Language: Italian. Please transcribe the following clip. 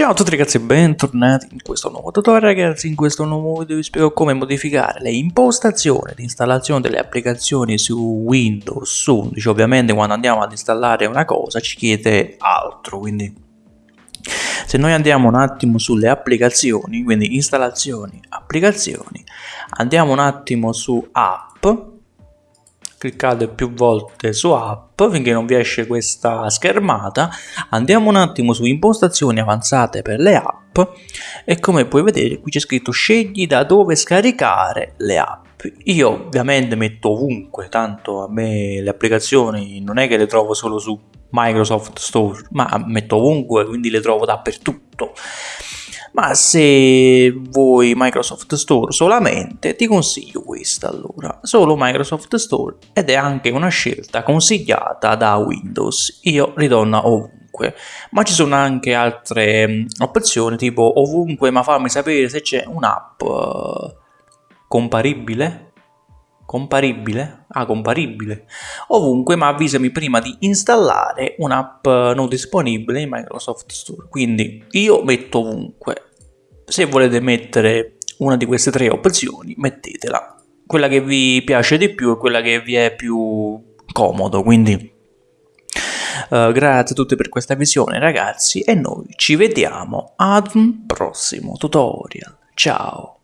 Ciao a tutti ragazzi e bentornati in questo nuovo tutorial ragazzi, in questo nuovo video vi spiego come modificare le impostazioni di installazione delle applicazioni su Windows 11 ovviamente quando andiamo ad installare una cosa ci chiede altro quindi se noi andiamo un attimo sulle applicazioni quindi installazioni applicazioni andiamo un attimo su app cliccate più volte su app finché non vi esce questa schermata. Andiamo un attimo su impostazioni avanzate per le app e come puoi vedere qui c'è scritto scegli da dove scaricare le app. Io ovviamente metto ovunque tanto a me le applicazioni non è che le trovo solo su Microsoft Store ma metto ovunque quindi le trovo dappertutto ma se vuoi Microsoft Store solamente ti consiglio questa allora. Solo Microsoft Store ed è anche una scelta consigliata da Windows. Io ritorno ovunque. Ma ci sono anche altre mm, opzioni tipo ovunque ma fammi sapere se c'è un'app uh, comparibile comparibile? Ah, comparibile. Ovunque, ma avvisami prima di installare un'app non disponibile in Microsoft Store. Quindi io metto ovunque. Se volete mettere una di queste tre opzioni, mettetela. Quella che vi piace di più è quella che vi è più comodo, quindi Uh, grazie a tutti per questa visione ragazzi e noi ci vediamo ad un prossimo tutorial. Ciao!